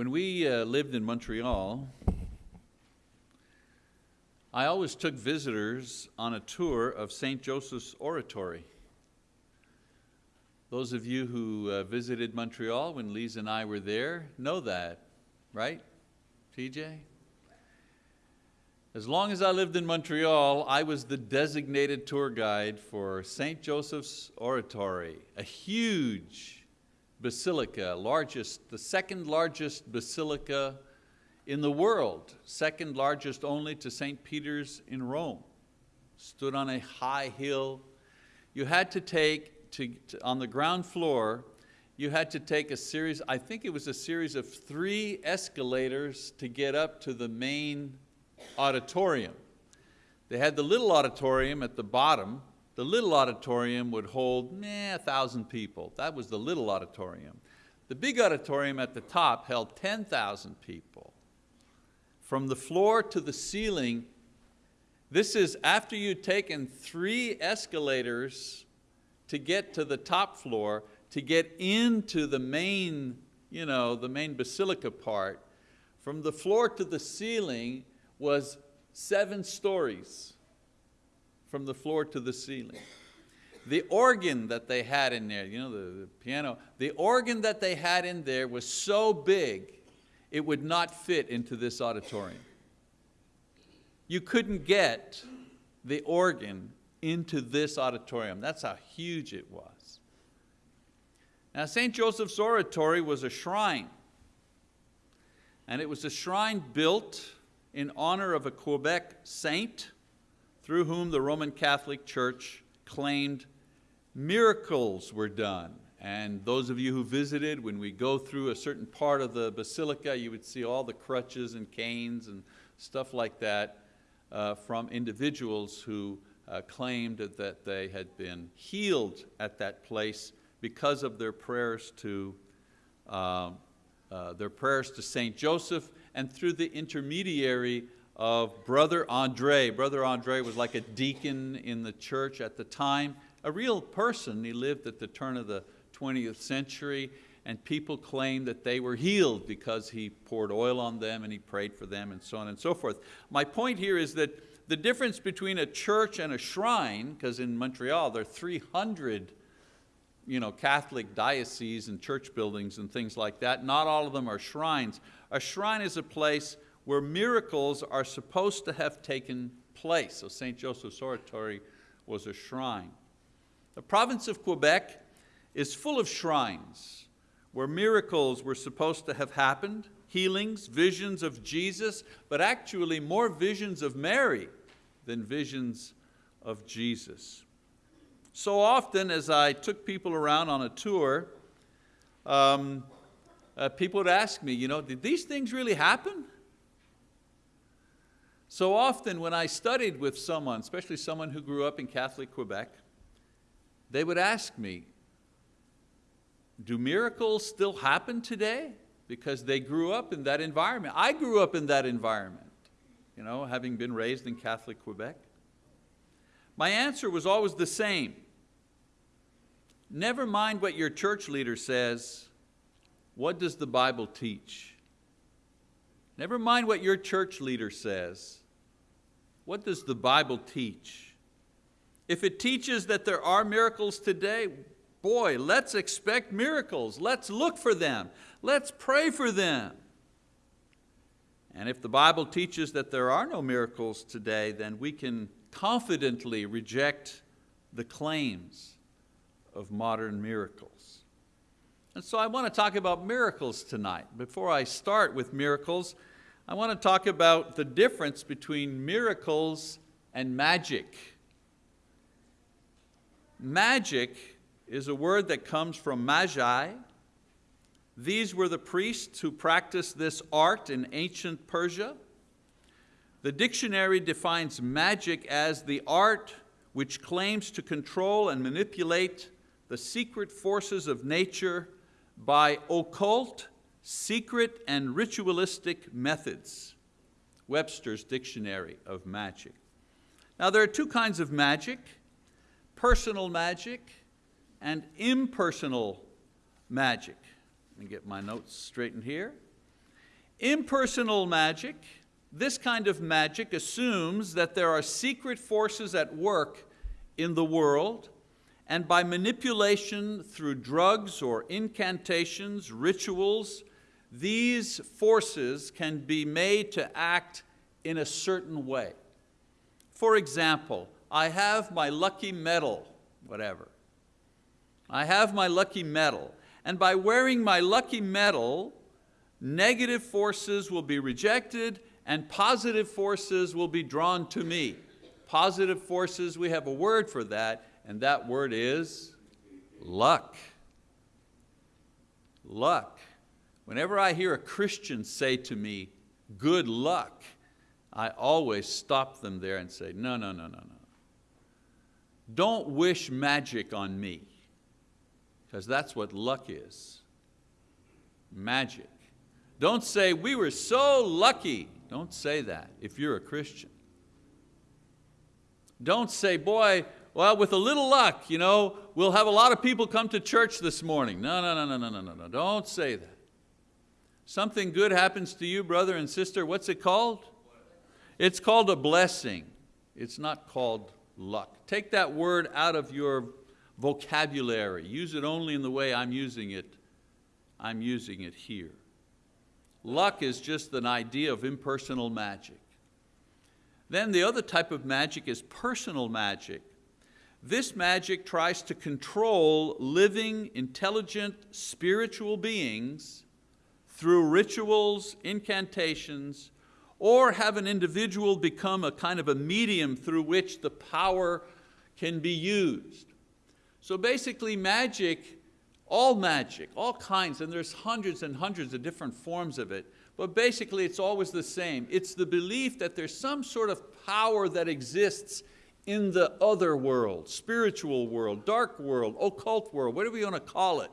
When we uh, lived in Montreal, I always took visitors on a tour of St. Joseph's Oratory. Those of you who uh, visited Montreal when Lise and I were there know that, right, TJ? As long as I lived in Montreal, I was the designated tour guide for St. Joseph's Oratory, a huge basilica, largest, the second largest basilica in the world, second largest only to St. Peter's in Rome. Stood on a high hill. You had to take to, to, on the ground floor, you had to take a series, I think it was a series of three escalators to get up to the main auditorium. They had the little auditorium at the bottom. The little auditorium would hold meh, a thousand people. That was the little auditorium. The big auditorium at the top held 10,000 people. From the floor to the ceiling, this is after you'd taken three escalators to get to the top floor, to get into the main, you know, the main basilica part, from the floor to the ceiling was seven stories from the floor to the ceiling. The organ that they had in there, you know, the, the, piano, the organ that they had in there was so big, it would not fit into this auditorium. You couldn't get the organ into this auditorium. That's how huge it was. Now St. Joseph's Oratory was a shrine. And it was a shrine built in honor of a Quebec saint through whom the Roman Catholic Church claimed miracles were done. And those of you who visited, when we go through a certain part of the basilica, you would see all the crutches and canes and stuff like that uh, from individuals who uh, claimed that they had been healed at that place because of their prayers to, uh, uh, their prayers to Saint Joseph and through the intermediary of Brother Andre. Brother Andre was like a deacon in the church at the time, a real person. He lived at the turn of the 20th century and people claimed that they were healed because he poured oil on them and he prayed for them and so on and so forth. My point here is that the difference between a church and a shrine, because in Montreal there are 300 you know, Catholic dioceses and church buildings and things like that, not all of them are shrines. A shrine is a place where miracles are supposed to have taken place. So St. Joseph's Oratory was a shrine. The province of Quebec is full of shrines where miracles were supposed to have happened, healings, visions of Jesus, but actually more visions of Mary than visions of Jesus. So often as I took people around on a tour, um, uh, people would ask me, you know, did these things really happen? So often when I studied with someone, especially someone who grew up in Catholic Quebec, they would ask me, do miracles still happen today? Because they grew up in that environment. I grew up in that environment you know, having been raised in Catholic Quebec? My answer was always the same. Never mind what your church leader says, what does the Bible teach? Never mind what your church leader says, what does the Bible teach? If it teaches that there are miracles today, boy, let's expect miracles. Let's look for them. Let's pray for them. And if the Bible teaches that there are no miracles today, then we can confidently reject the claims of modern miracles. And so I want to talk about miracles tonight. Before I start with miracles, I want to talk about the difference between miracles and magic. Magic is a word that comes from magi, these were the priests who practiced this art in ancient Persia. The dictionary defines magic as the art which claims to control and manipulate the secret forces of nature by occult, secret, and ritualistic methods. Webster's Dictionary of Magic. Now there are two kinds of magic, personal magic and impersonal magic. Let me get my notes straightened here. Impersonal magic, this kind of magic assumes that there are secret forces at work in the world and by manipulation through drugs or incantations, rituals, these forces can be made to act in a certain way. For example, I have my lucky medal, whatever. I have my lucky medal, and by wearing my lucky medal, negative forces will be rejected and positive forces will be drawn to me. Positive forces, we have a word for that, and that word is luck. Luck. Whenever I hear a Christian say to me, good luck, I always stop them there and say, no, no, no, no, no. Don't wish magic on me, because that's what luck is, magic. Don't say, we were so lucky. Don't say that if you're a Christian. Don't say, boy, well, with a little luck, you know, we'll have a lot of people come to church this morning. No, no, no, no, no, no, no, no. Don't say that. Something good happens to you, brother and sister. What's it called? It's called a blessing. It's not called luck. Take that word out of your vocabulary. Use it only in the way I'm using it. I'm using it here. Luck is just an idea of impersonal magic. Then the other type of magic is personal magic. This magic tries to control living, intelligent, spiritual beings through rituals, incantations, or have an individual become a kind of a medium through which the power can be used. So basically magic, all magic, all kinds, and there's hundreds and hundreds of different forms of it, but basically it's always the same. It's the belief that there's some sort of power that exists in the other world, spiritual world, dark world, occult world, whatever you want to call it.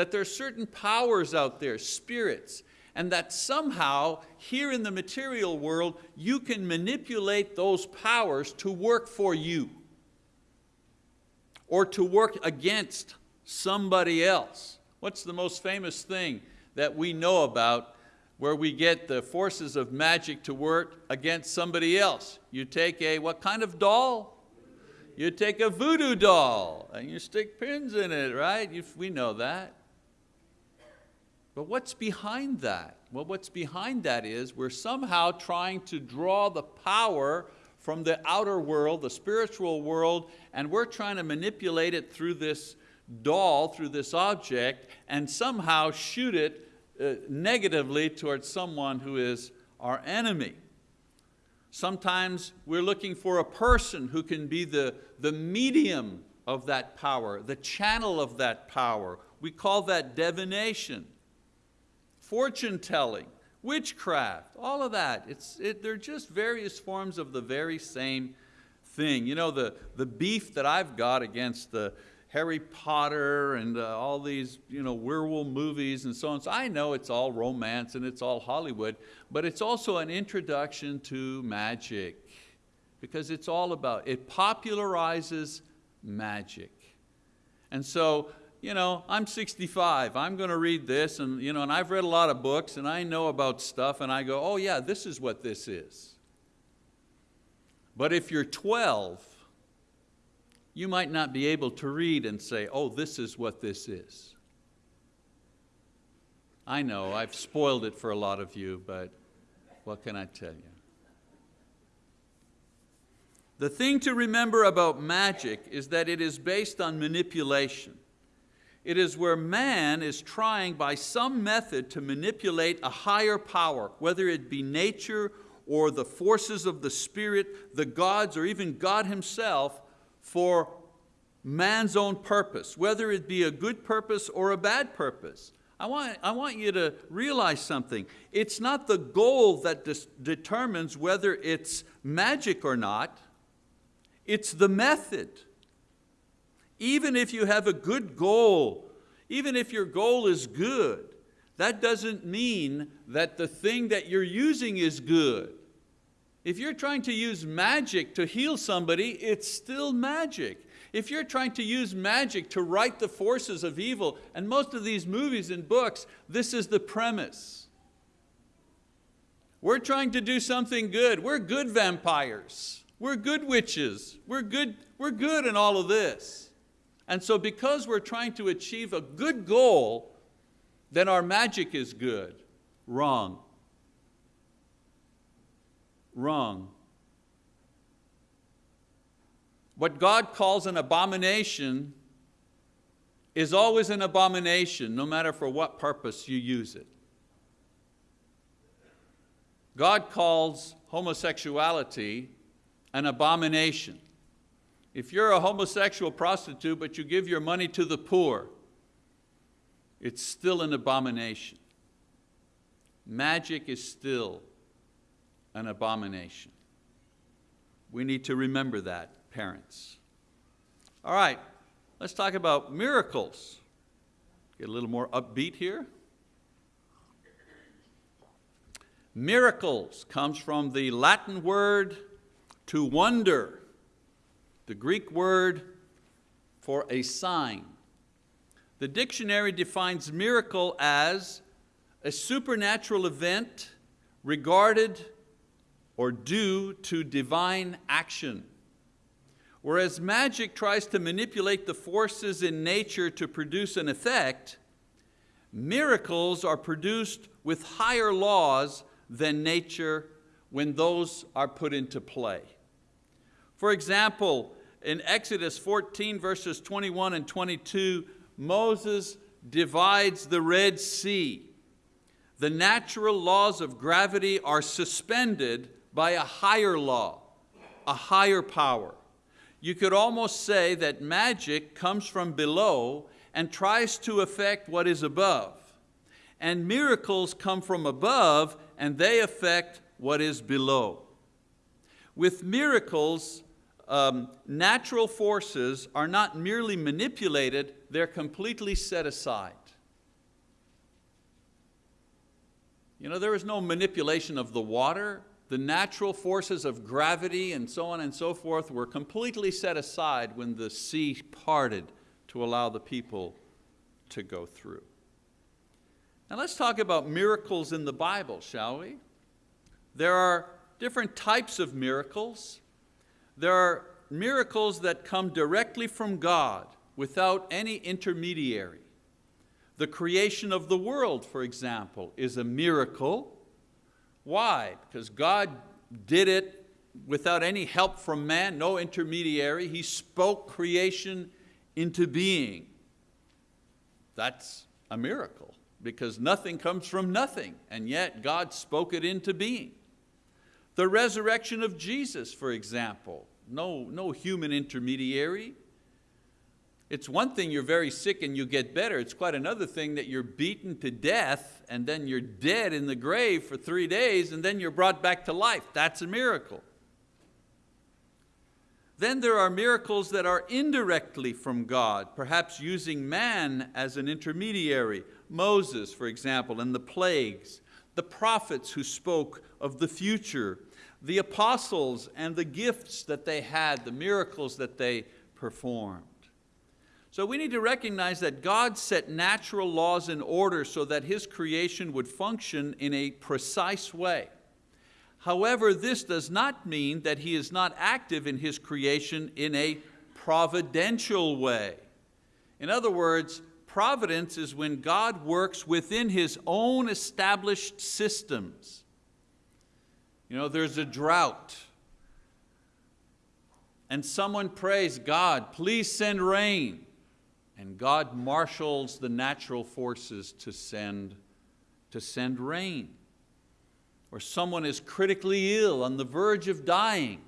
That there are certain powers out there, spirits, and that somehow here in the material world you can manipulate those powers to work for you or to work against somebody else. What's the most famous thing that we know about where we get the forces of magic to work against somebody else? You take a, what kind of doll? You take a voodoo doll and you stick pins in it, right? You, we know that. But what's behind that? Well, what's behind that is we're somehow trying to draw the power from the outer world, the spiritual world, and we're trying to manipulate it through this doll, through this object, and somehow shoot it uh, negatively towards someone who is our enemy. Sometimes we're looking for a person who can be the, the medium of that power, the channel of that power. We call that divination fortune telling, witchcraft, all of that. It's, it, they're just various forms of the very same thing. You know, the, the beef that I've got against the Harry Potter and uh, all these you know, werewolf movies and so on. So I know it's all romance and it's all Hollywood, but it's also an introduction to magic because it's all about, it popularizes magic. And so you know, I'm 65, I'm going to read this, and, you know, and I've read a lot of books, and I know about stuff, and I go, oh yeah, this is what this is. But if you're 12, you might not be able to read and say, oh, this is what this is. I know, I've spoiled it for a lot of you, but what can I tell you? The thing to remember about magic is that it is based on manipulation. It is where man is trying by some method to manipulate a higher power, whether it be nature or the forces of the spirit, the gods, or even God himself, for man's own purpose, whether it be a good purpose or a bad purpose. I want, I want you to realize something. It's not the goal that determines whether it's magic or not, it's the method. Even if you have a good goal, even if your goal is good, that doesn't mean that the thing that you're using is good. If you're trying to use magic to heal somebody, it's still magic. If you're trying to use magic to right the forces of evil, and most of these movies and books, this is the premise. We're trying to do something good. We're good vampires. We're good witches. We're good, we're good in all of this. And so because we're trying to achieve a good goal, then our magic is good. Wrong. Wrong. What God calls an abomination is always an abomination, no matter for what purpose you use it. God calls homosexuality an abomination. If you're a homosexual prostitute but you give your money to the poor, it's still an abomination. Magic is still an abomination. We need to remember that, parents. All right, let's talk about miracles. Get a little more upbeat here. Miracles comes from the Latin word to wonder, the Greek word for a sign. The dictionary defines miracle as a supernatural event regarded or due to divine action. Whereas magic tries to manipulate the forces in nature to produce an effect, miracles are produced with higher laws than nature when those are put into play. For example, in Exodus 14 verses 21 and 22, Moses divides the Red Sea. The natural laws of gravity are suspended by a higher law, a higher power. You could almost say that magic comes from below and tries to affect what is above. And miracles come from above and they affect what is below. With miracles, um, natural forces are not merely manipulated, they're completely set aside. You know, there is no manipulation of the water. The natural forces of gravity and so on and so forth were completely set aside when the sea parted to allow the people to go through. Now let's talk about miracles in the Bible, shall we? There are different types of miracles. There are miracles that come directly from God without any intermediary. The creation of the world, for example, is a miracle. Why? Because God did it without any help from man, no intermediary. He spoke creation into being. That's a miracle because nothing comes from nothing, and yet God spoke it into being. The resurrection of Jesus, for example, no, no human intermediary. It's one thing you're very sick and you get better. It's quite another thing that you're beaten to death and then you're dead in the grave for three days and then you're brought back to life. That's a miracle. Then there are miracles that are indirectly from God, perhaps using man as an intermediary. Moses, for example, and the plagues, the prophets who spoke of the future, the apostles and the gifts that they had, the miracles that they performed. So we need to recognize that God set natural laws in order so that His creation would function in a precise way. However, this does not mean that He is not active in His creation in a providential way. In other words, providence is when God works within His own established systems. You know, there's a drought, and someone prays, God, please send rain and God marshals the natural forces to send, to send rain. Or someone is critically ill, on the verge of dying,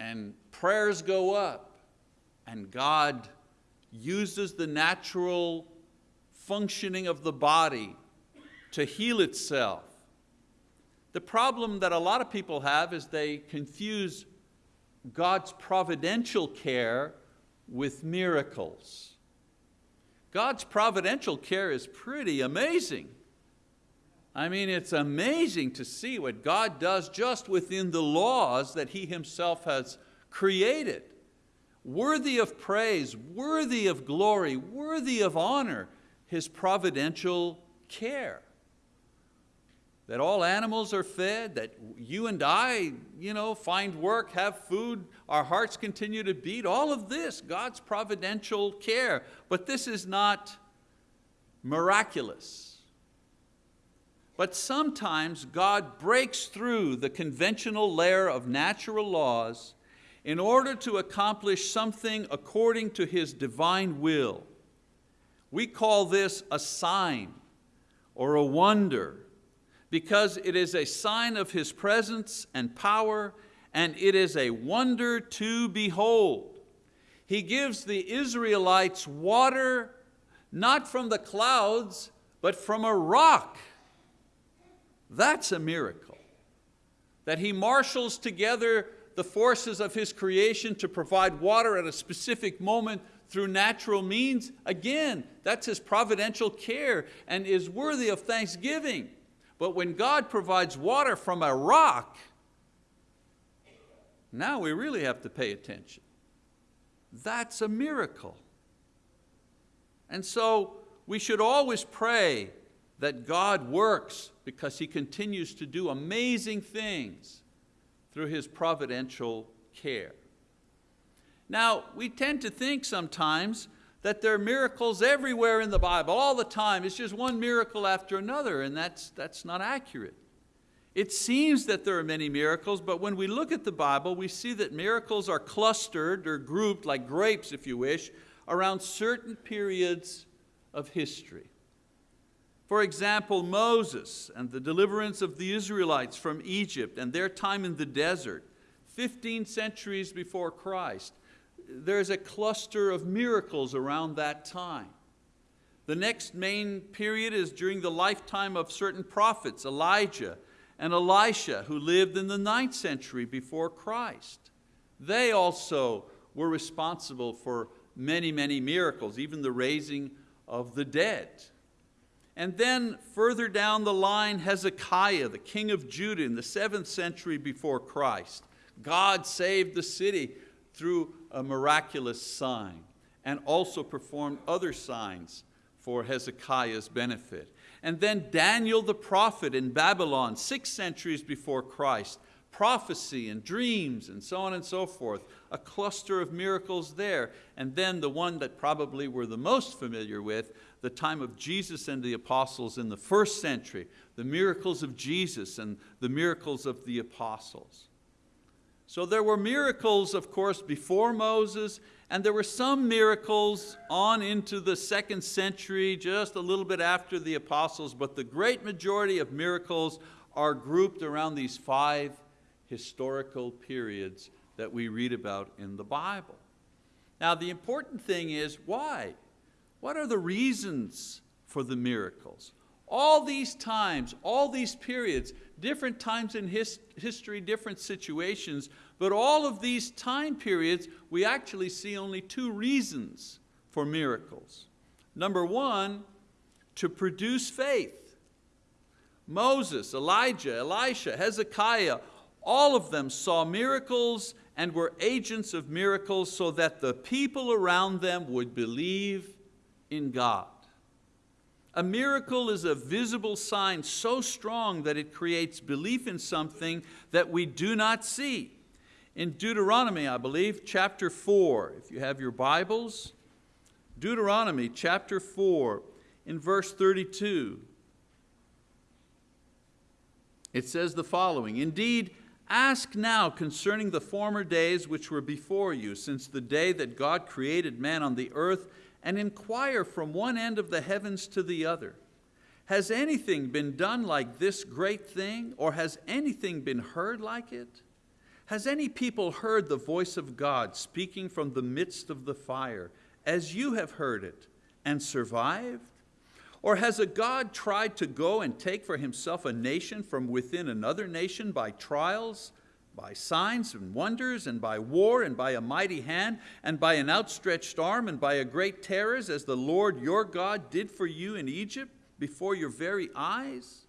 and prayers go up, and God uses the natural functioning of the body to heal itself. The problem that a lot of people have is they confuse God's providential care with miracles. God's providential care is pretty amazing. I mean, it's amazing to see what God does just within the laws that He Himself has created. Worthy of praise, worthy of glory, worthy of honor, His providential care. That all animals are fed, that you and I you know, find work, have food, our hearts continue to beat, all of this, God's providential care. But this is not miraculous. But sometimes God breaks through the conventional layer of natural laws in order to accomplish something according to His divine will. We call this a sign or a wonder because it is a sign of His presence and power and it is a wonder to behold. He gives the Israelites water not from the clouds, but from a rock. That's a miracle. That He marshals together the forces of His creation to provide water at a specific moment through natural means, again, that's His providential care and is worthy of thanksgiving. But when God provides water from a rock, now we really have to pay attention. That's a miracle. And so we should always pray that God works because He continues to do amazing things through His providential care. Now, we tend to think sometimes that there are miracles everywhere in the Bible, all the time. It's just one miracle after another, and that's, that's not accurate. It seems that there are many miracles, but when we look at the Bible, we see that miracles are clustered or grouped, like grapes, if you wish, around certain periods of history. For example, Moses and the deliverance of the Israelites from Egypt and their time in the desert, 15 centuries before Christ there's a cluster of miracles around that time. The next main period is during the lifetime of certain prophets, Elijah and Elisha, who lived in the ninth century before Christ. They also were responsible for many, many miracles, even the raising of the dead. And then further down the line, Hezekiah, the king of Judah in the seventh century before Christ. God saved the city through a miraculous sign and also performed other signs for Hezekiah's benefit. And then Daniel the prophet in Babylon, six centuries before Christ, prophecy and dreams and so on and so forth, a cluster of miracles there. And then the one that probably we're the most familiar with, the time of Jesus and the apostles in the first century, the miracles of Jesus and the miracles of the apostles. So there were miracles, of course, before Moses, and there were some miracles on into the second century, just a little bit after the apostles, but the great majority of miracles are grouped around these five historical periods that we read about in the Bible. Now the important thing is why? What are the reasons for the miracles? All these times, all these periods, different times in his, history, different situations, but all of these time periods, we actually see only two reasons for miracles. Number one, to produce faith. Moses, Elijah, Elisha, Hezekiah, all of them saw miracles and were agents of miracles so that the people around them would believe in God. A miracle is a visible sign so strong that it creates belief in something that we do not see. In Deuteronomy, I believe, chapter 4, if you have your Bibles, Deuteronomy chapter 4, in verse 32, it says the following Indeed, ask now concerning the former days which were before you, since the day that God created man on the earth and inquire from one end of the heavens to the other. Has anything been done like this great thing, or has anything been heard like it? Has any people heard the voice of God speaking from the midst of the fire, as you have heard it, and survived? Or has a God tried to go and take for himself a nation from within another nation by trials, by signs and wonders, and by war, and by a mighty hand, and by an outstretched arm, and by a great terrors, as the Lord your God did for you in Egypt before your very eyes?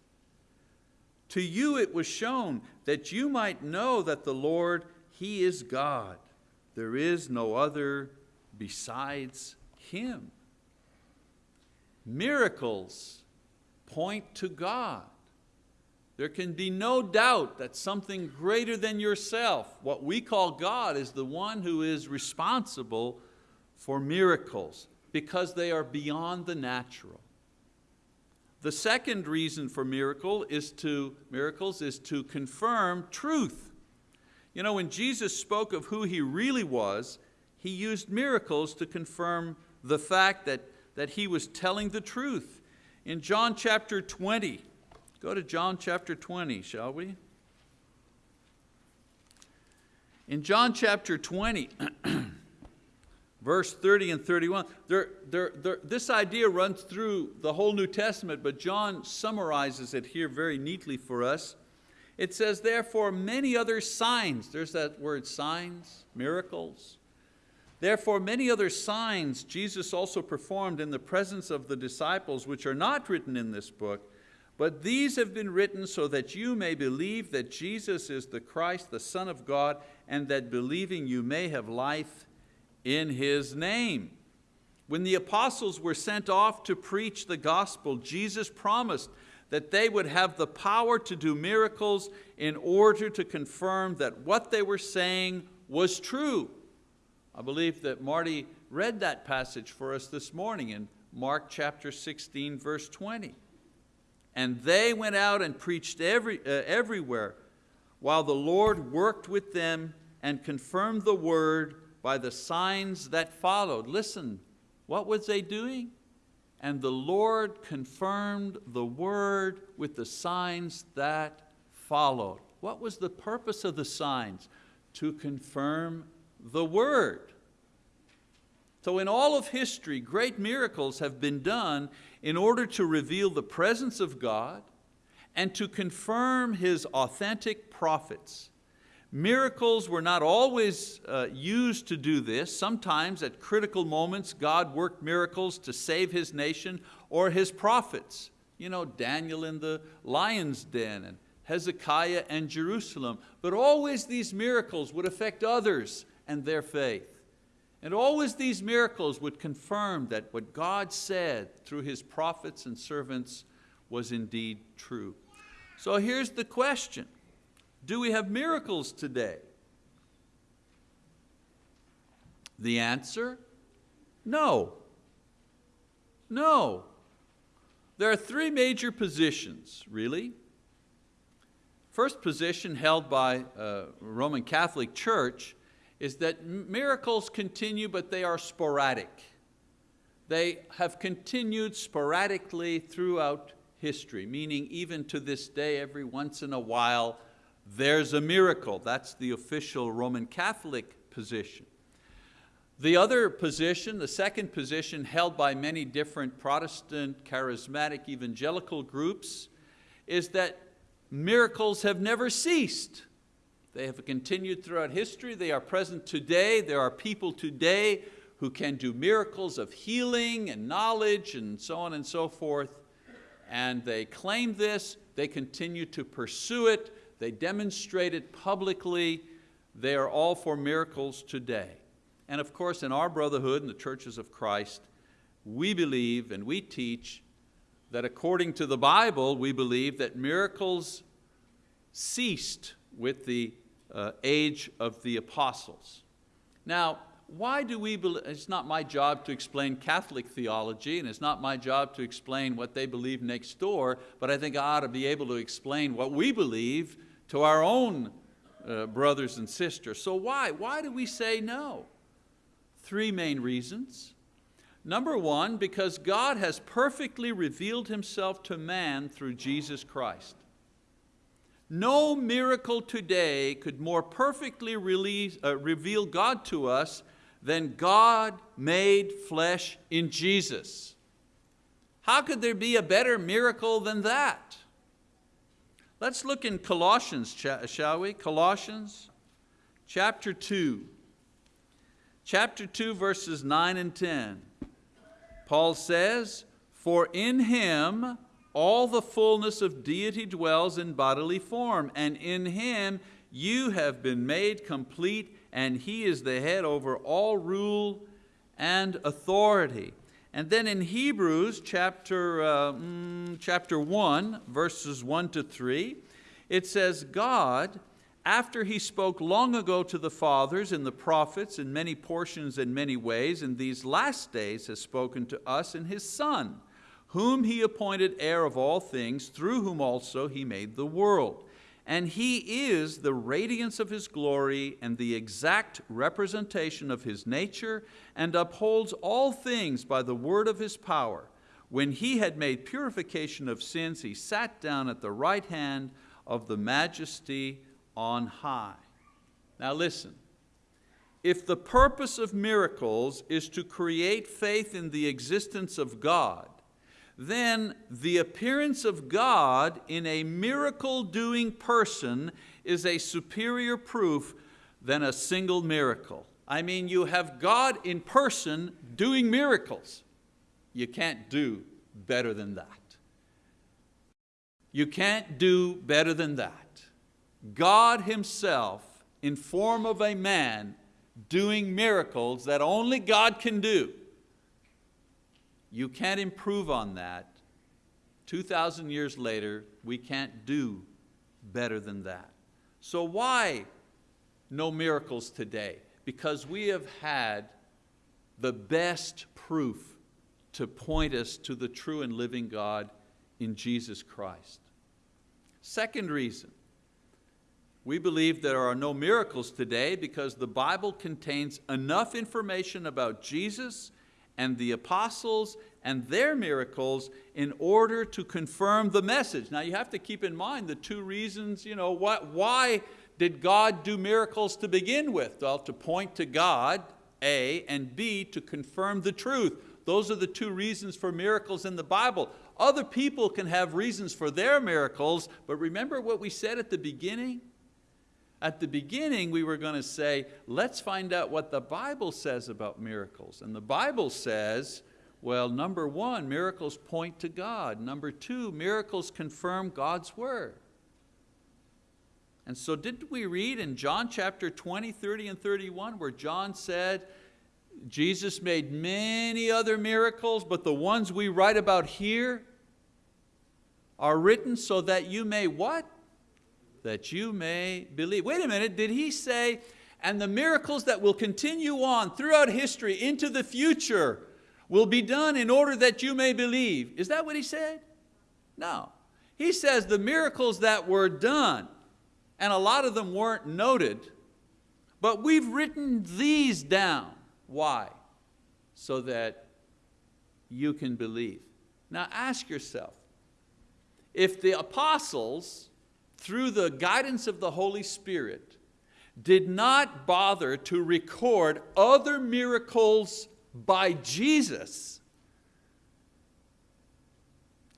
To you it was shown that you might know that the Lord, He is God. There is no other besides Him. Miracles point to God. There can be no doubt that something greater than yourself, what we call God, is the one who is responsible for miracles because they are beyond the natural. The second reason for miracle is to, miracles is to confirm truth. You know, when Jesus spoke of who He really was, He used miracles to confirm the fact that, that He was telling the truth. In John chapter 20, Go to John chapter 20, shall we? In John chapter 20, verse 30 and 31, there, there, there, this idea runs through the whole New Testament, but John summarizes it here very neatly for us. It says, therefore, many other signs, there's that word signs, miracles. Therefore, many other signs Jesus also performed in the presence of the disciples, which are not written in this book, but these have been written so that you may believe that Jesus is the Christ, the Son of God, and that believing you may have life in His name. When the apostles were sent off to preach the gospel, Jesus promised that they would have the power to do miracles in order to confirm that what they were saying was true. I believe that Marty read that passage for us this morning in Mark chapter 16, verse 20. And they went out and preached every, uh, everywhere, while the Lord worked with them and confirmed the word by the signs that followed. Listen, what was they doing? And the Lord confirmed the word with the signs that followed. What was the purpose of the signs? To confirm the word. So in all of history, great miracles have been done in order to reveal the presence of God and to confirm His authentic prophets. Miracles were not always uh, used to do this. Sometimes at critical moments, God worked miracles to save His nation or His prophets. You know, Daniel in the lion's den and Hezekiah and Jerusalem. But always these miracles would affect others and their faith. And always these miracles would confirm that what God said through His prophets and servants was indeed true. So here's the question. Do we have miracles today? The answer, no. No. There are three major positions, really. First position held by uh, Roman Catholic Church is that miracles continue, but they are sporadic. They have continued sporadically throughout history, meaning even to this day, every once in a while, there's a miracle. That's the official Roman Catholic position. The other position, the second position held by many different Protestant, charismatic, evangelical groups, is that miracles have never ceased. They have continued throughout history. They are present today. There are people today who can do miracles of healing and knowledge and so on and so forth. And they claim this, they continue to pursue it, they demonstrate it publicly. They are all for miracles today. And of course, in our brotherhood and the churches of Christ, we believe and we teach that according to the Bible, we believe that miracles ceased with the uh, age of the apostles. Now, why do we believe, it's not my job to explain Catholic theology and it's not my job to explain what they believe next door, but I think I ought to be able to explain what we believe to our own uh, brothers and sisters. So why? Why do we say no? Three main reasons. Number one, because God has perfectly revealed Himself to man through Jesus Christ. No miracle today could more perfectly release, uh, reveal God to us than God made flesh in Jesus. How could there be a better miracle than that? Let's look in Colossians, shall we? Colossians chapter 2. Chapter 2 verses 9 and 10. Paul says, For in Him all the fullness of deity dwells in bodily form, and in Him you have been made complete, and He is the head over all rule and authority. And then in Hebrews chapter, uh, mm, chapter 1, verses 1 to 3, it says, God, after he spoke long ago to the fathers and the prophets in many portions and many ways, in these last days has spoken to us in his Son, whom he appointed heir of all things, through whom also he made the world. And he is the radiance of his glory and the exact representation of his nature, and upholds all things by the word of his power. When he had made purification of sins, he sat down at the right hand of the majesty on high. Now listen, if the purpose of miracles is to create faith in the existence of God, then the appearance of God in a miracle-doing person is a superior proof than a single miracle. I mean, you have God in person doing miracles. You can't do better than that. You can't do better than that. God himself in form of a man doing miracles that only God can do. You can't improve on that. 2,000 years later, we can't do better than that. So why no miracles today? Because we have had the best proof to point us to the true and living God in Jesus Christ. Second reason, we believe there are no miracles today because the Bible contains enough information about Jesus and the apostles and their miracles in order to confirm the message. Now you have to keep in mind the two reasons, you know, what, why did God do miracles to begin with? Well, to point to God, A, and B, to confirm the truth. Those are the two reasons for miracles in the Bible. Other people can have reasons for their miracles, but remember what we said at the beginning? At the beginning, we were going to say, let's find out what the Bible says about miracles. And the Bible says, well, number one, miracles point to God. Number two, miracles confirm God's word. And so didn't we read in John chapter 20, 30 and 31 where John said, Jesus made many other miracles, but the ones we write about here are written so that you may what? That you may believe. Wait a minute, did he say, and the miracles that will continue on throughout history into the future will be done in order that you may believe. Is that what he said? No. He says the miracles that were done, and a lot of them weren't noted, but we've written these down. Why? So that you can believe. Now ask yourself, if the apostles through the guidance of the Holy Spirit, did not bother to record other miracles by Jesus.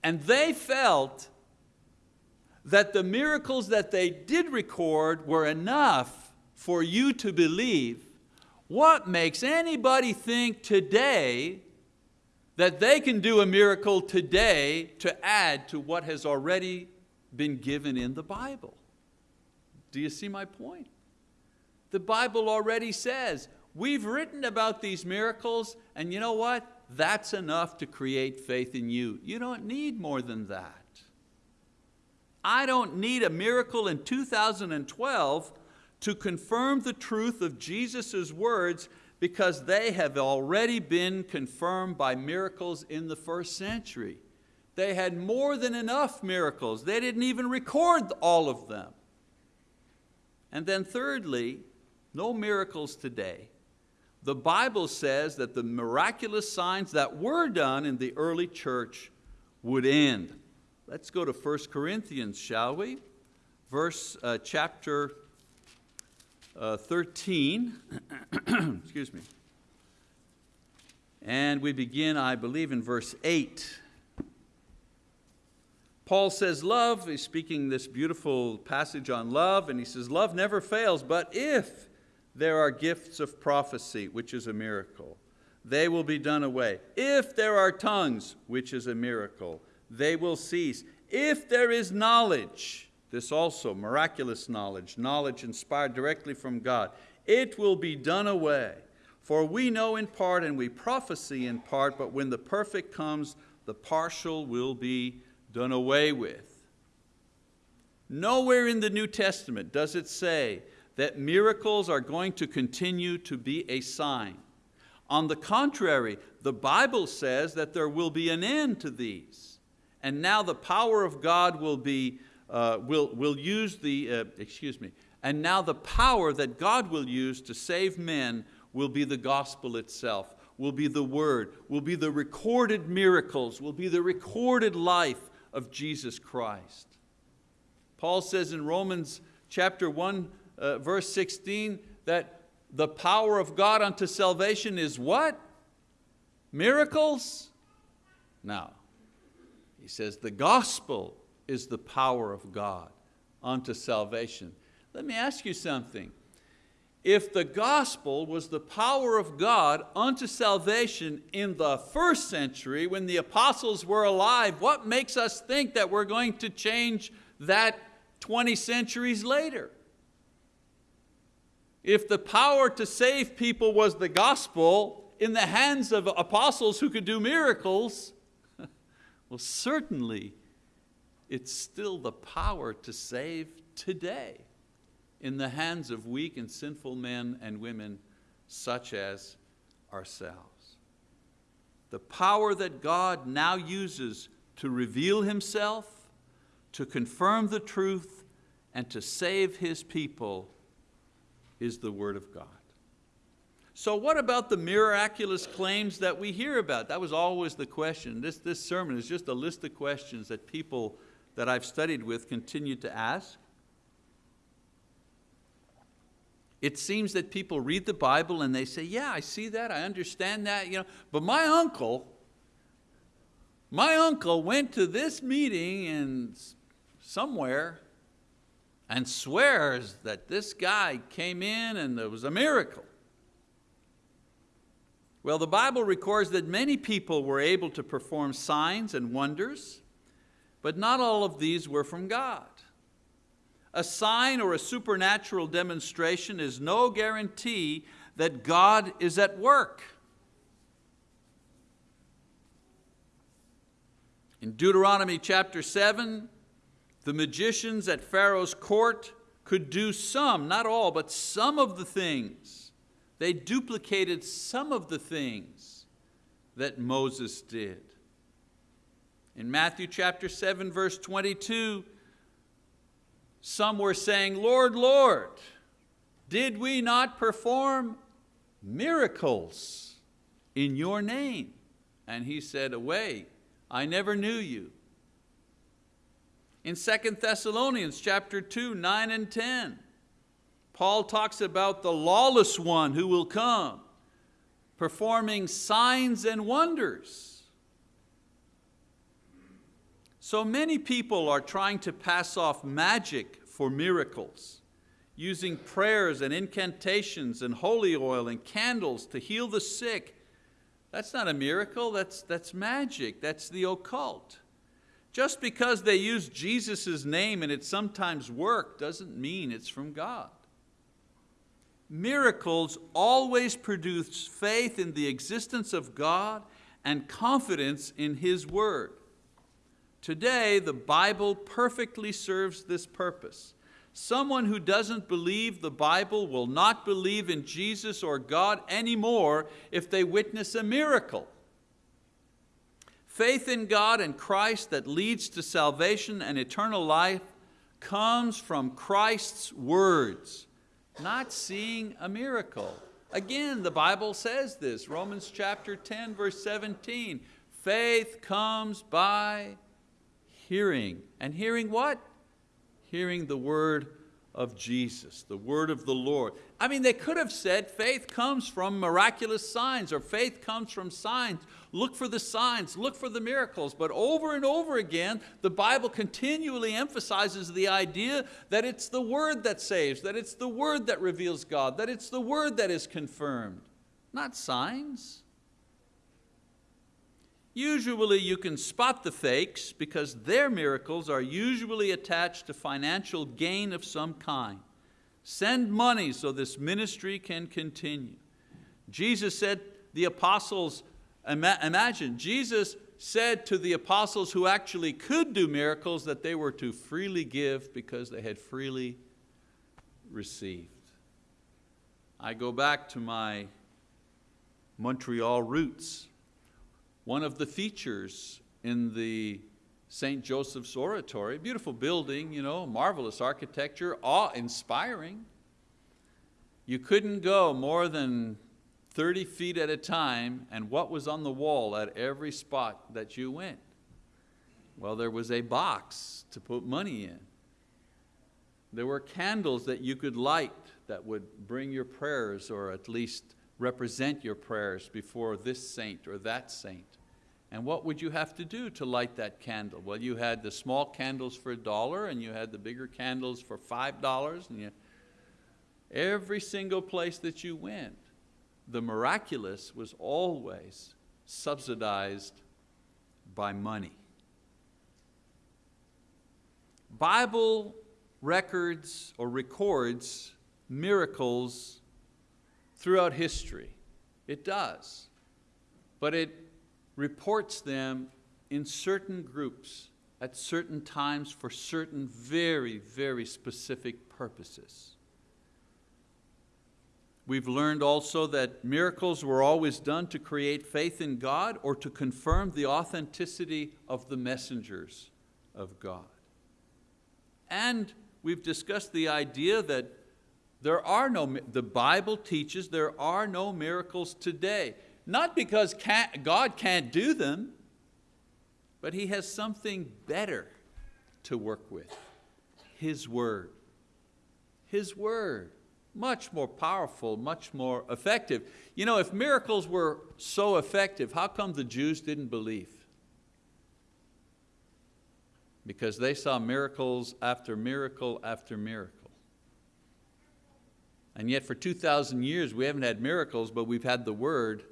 And they felt that the miracles that they did record were enough for you to believe. What makes anybody think today that they can do a miracle today to add to what has already been given in the Bible. Do you see my point? The Bible already says, we've written about these miracles, and you know what? That's enough to create faith in you. You don't need more than that. I don't need a miracle in 2012 to confirm the truth of Jesus' words because they have already been confirmed by miracles in the first century. They had more than enough miracles. They didn't even record all of them. And then thirdly, no miracles today. The Bible says that the miraculous signs that were done in the early church would end. Let's go to 1 Corinthians, shall we? Verse, uh, chapter uh, 13, excuse me. And we begin, I believe, in verse 8. Paul says love, he's speaking this beautiful passage on love, and he says love never fails, but if there are gifts of prophecy, which is a miracle, they will be done away. If there are tongues, which is a miracle, they will cease. If there is knowledge, this also, miraculous knowledge, knowledge inspired directly from God, it will be done away. For we know in part and we prophesy in part, but when the perfect comes, the partial will be done away with. Nowhere in the New Testament does it say that miracles are going to continue to be a sign. On the contrary, the Bible says that there will be an end to these. And now the power of God will be, uh, will, will use the, uh, excuse me, and now the power that God will use to save men will be the gospel itself, will be the word, will be the recorded miracles, will be the recorded life of Jesus Christ. Paul says in Romans chapter 1, uh, verse 16, that the power of God unto salvation is what? Miracles? No. He says the gospel is the power of God unto salvation. Let me ask you something. If the gospel was the power of God unto salvation in the first century when the apostles were alive, what makes us think that we're going to change that 20 centuries later? If the power to save people was the gospel in the hands of apostles who could do miracles, well certainly it's still the power to save today in the hands of weak and sinful men and women such as ourselves. The power that God now uses to reveal Himself, to confirm the truth, and to save His people is the Word of God. So what about the miraculous claims that we hear about? That was always the question. This, this sermon is just a list of questions that people that I've studied with continue to ask. It seems that people read the Bible and they say, yeah, I see that, I understand that, you know, but my uncle, my uncle went to this meeting and somewhere and swears that this guy came in and there was a miracle. Well, the Bible records that many people were able to perform signs and wonders, but not all of these were from God. A sign or a supernatural demonstration is no guarantee that God is at work. In Deuteronomy chapter 7, the magicians at Pharaoh's court could do some, not all, but some of the things. They duplicated some of the things that Moses did. In Matthew chapter 7, verse 22, some were saying, Lord, Lord, did we not perform miracles in your name? And he said, away, I never knew you. In 2 Thessalonians chapter 2, 9 and 10, Paul talks about the lawless one who will come, performing signs and wonders. So many people are trying to pass off magic for miracles, using prayers and incantations and holy oil and candles to heal the sick. That's not a miracle, that's, that's magic, that's the occult. Just because they use Jesus' name and it sometimes work doesn't mean it's from God. Miracles always produce faith in the existence of God and confidence in His word. Today, the Bible perfectly serves this purpose. Someone who doesn't believe the Bible will not believe in Jesus or God anymore if they witness a miracle. Faith in God and Christ that leads to salvation and eternal life comes from Christ's words, not seeing a miracle. Again, the Bible says this, Romans chapter 10, verse 17. Faith comes by hearing. And hearing what? Hearing the word of Jesus, the word of the Lord. I mean, they could have said faith comes from miraculous signs or faith comes from signs. Look for the signs, look for the miracles. But over and over again, the Bible continually emphasizes the idea that it's the word that saves, that it's the word that reveals God, that it's the word that is confirmed, not signs. Usually you can spot the fakes because their miracles are usually attached to financial gain of some kind. Send money so this ministry can continue. Jesus said the apostles, imagine, Jesus said to the apostles who actually could do miracles that they were to freely give because they had freely received. I go back to my Montreal roots. One of the features in the St. Joseph's Oratory, beautiful building, you know, marvelous architecture, awe-inspiring. You couldn't go more than 30 feet at a time, and what was on the wall at every spot that you went? Well, there was a box to put money in. There were candles that you could light that would bring your prayers or at least represent your prayers before this saint or that saint. And what would you have to do to light that candle? Well, you had the small candles for a dollar and you had the bigger candles for five dollars. And you, every single place that you went, the miraculous was always subsidized by money. Bible records or records miracles throughout history. It does. But it reports them in certain groups at certain times for certain very, very specific purposes. We've learned also that miracles were always done to create faith in God or to confirm the authenticity of the messengers of God. And we've discussed the idea that there are no, the Bible teaches there are no miracles today. Not because can't, God can't do them, but He has something better to work with, His Word. His Word much more powerful, much more effective. You know, if miracles were so effective, how come the Jews didn't believe? Because they saw miracles after miracle after miracle. And yet for 2,000 years we haven't had miracles, but we've had the word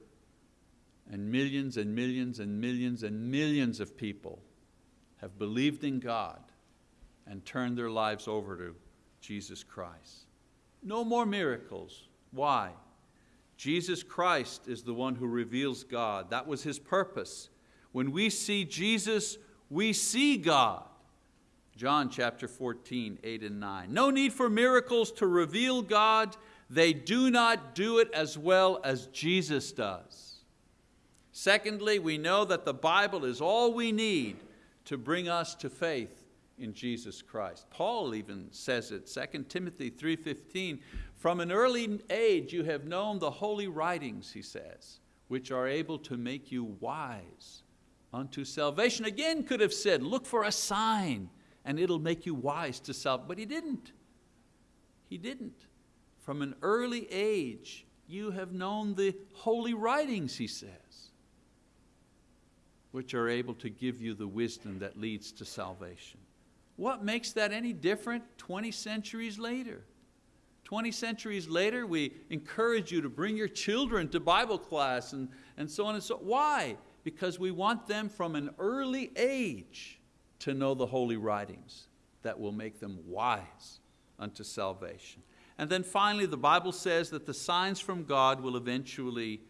and millions and millions and millions and millions of people have believed in God and turned their lives over to Jesus Christ. No more miracles. Why? Jesus Christ is the one who reveals God. That was His purpose. When we see Jesus, we see God. John chapter 14, 8 and 9. No need for miracles to reveal God. They do not do it as well as Jesus does. Secondly, we know that the Bible is all we need to bring us to faith in Jesus Christ. Paul even says it, 2 Timothy 3.15, from an early age you have known the holy writings, he says, which are able to make you wise unto salvation. Again could have said, look for a sign and it'll make you wise to salvation, but he didn't. He didn't. From an early age you have known the holy writings, he says, which are able to give you the wisdom that leads to salvation. What makes that any different 20 centuries later? 20 centuries later, we encourage you to bring your children to Bible class and, and so on and so on. Why? Because we want them from an early age to know the holy writings that will make them wise unto salvation. And then finally, the Bible says that the signs from God will eventually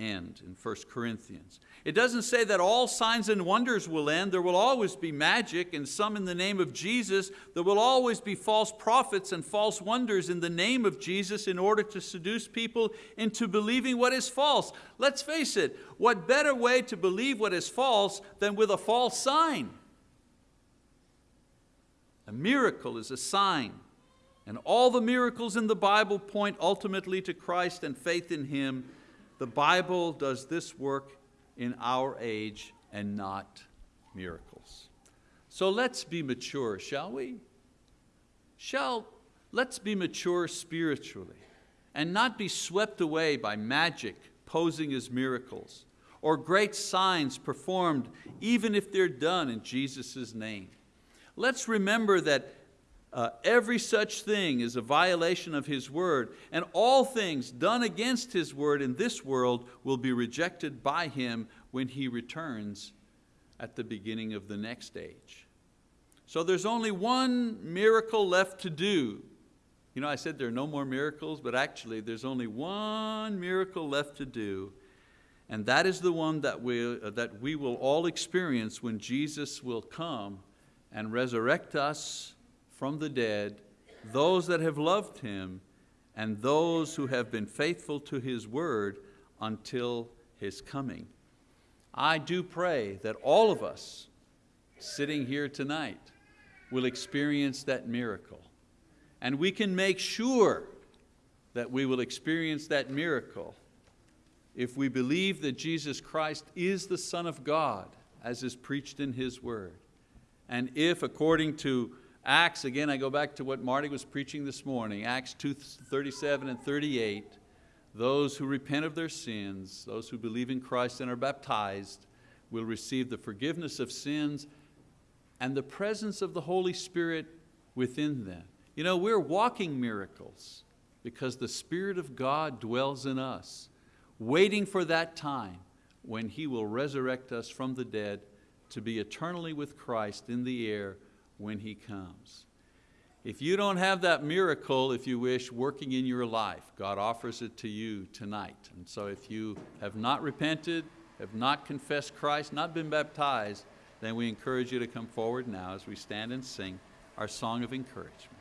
end in 1 Corinthians. It doesn't say that all signs and wonders will end. There will always be magic and some in the name of Jesus. There will always be false prophets and false wonders in the name of Jesus in order to seduce people into believing what is false. Let's face it, what better way to believe what is false than with a false sign? A miracle is a sign. And all the miracles in the Bible point ultimately to Christ and faith in Him. The Bible does this work in our age and not miracles. So let's be mature, shall we? Shall, let's be mature spiritually and not be swept away by magic posing as miracles or great signs performed even if they're done in Jesus' name. Let's remember that uh, every such thing is a violation of His word, and all things done against His word in this world will be rejected by Him when He returns at the beginning of the next age. So there's only one miracle left to do, You know, I said there are no more miracles, but actually there's only one miracle left to do, and that is the one that we, that we will all experience when Jesus will come and resurrect us from the dead, those that have loved Him, and those who have been faithful to His word until His coming. I do pray that all of us sitting here tonight will experience that miracle. And we can make sure that we will experience that miracle if we believe that Jesus Christ is the Son of God, as is preached in His Word. And if, according to Acts, again, I go back to what Marty was preaching this morning, Acts 2 37 and 38, those who repent of their sins, those who believe in Christ and are baptized, will receive the forgiveness of sins and the presence of the Holy Spirit within them. You know, we're walking miracles because the Spirit of God dwells in us, waiting for that time when He will resurrect us from the dead to be eternally with Christ in the air when He comes. If you don't have that miracle, if you wish, working in your life, God offers it to you tonight. And so if you have not repented, have not confessed Christ, not been baptized, then we encourage you to come forward now as we stand and sing our song of encouragement.